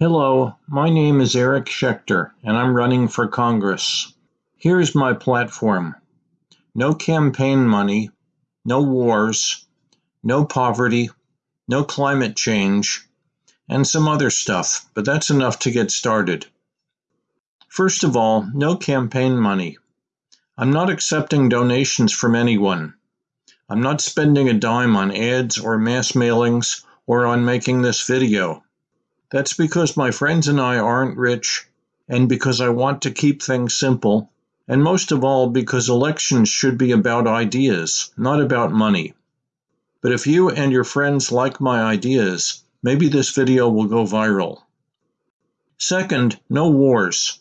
Hello, my name is Eric Schechter, and I'm running for Congress. Here's my platform no campaign money, no wars, no poverty, no climate change, and some other stuff, but that's enough to get started. First of all, no campaign money. I'm not accepting donations from anyone. I'm not spending a dime on ads or mass mailings or on making this video. That's because my friends and I aren't rich, and because I want to keep things simple, and most of all because elections should be about ideas, not about money. But if you and your friends like my ideas, maybe this video will go viral. Second, no wars.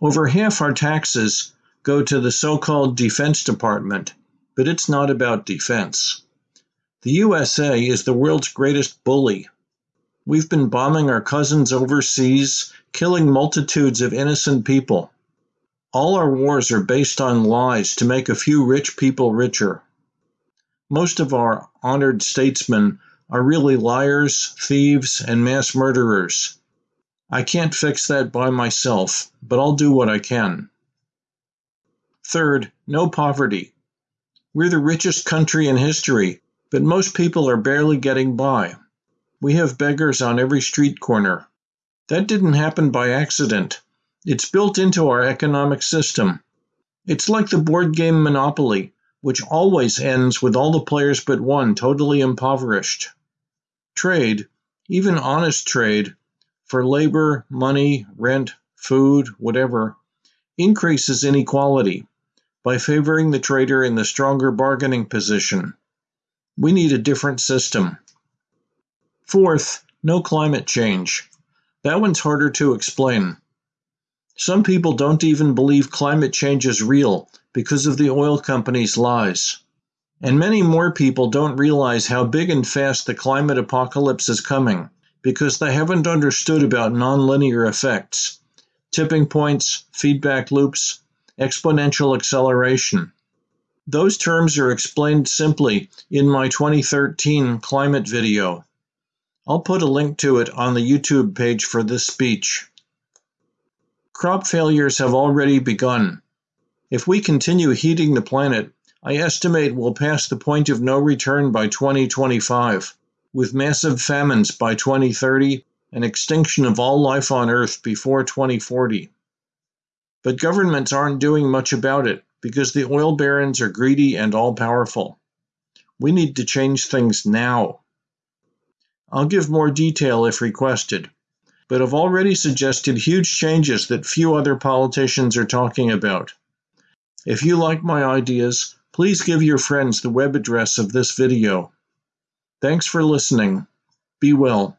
Over half our taxes go to the so called Defense Department, but it's not about defense. The USA is the world's greatest bully. We've been bombing our cousins overseas, killing multitudes of innocent people. All our wars are based on lies to make a few rich people richer. Most of our honored statesmen are really liars, thieves, and mass murderers. I can't fix that by myself, but I'll do what I can. Third, no poverty. We're the richest country in history, but most people are barely getting by. We have beggars on every street corner. That didn't happen by accident. It's built into our economic system. It's like the board game Monopoly, which always ends with all the players but one totally impoverished. Trade, even honest trade, for labor, money, rent, food, whatever, increases inequality by favoring the trader in the stronger bargaining position. We need a different system. Fourth, no climate change. That one's harder to explain. Some people don't even believe climate change is real because of the oil companies' lies. And many more people don't realize how big and fast the climate apocalypse is coming because they haven't understood about nonlinear effects, tipping points, feedback loops, exponential acceleration. Those terms are explained simply in my 2013 climate video. I'll put a link to it on the YouTube page for this speech. Crop failures have already begun. If we continue heating the planet, I estimate we'll pass the point of no return by 2025, with massive famines by 2030 and extinction of all life on Earth before 2040. But governments aren't doing much about it because the oil barons are greedy and all powerful. We need to change things now. I'll give more detail if requested, but I've already suggested huge changes that few other politicians are talking about. If you like my ideas, please give your friends the web address of this video. Thanks for listening. Be well.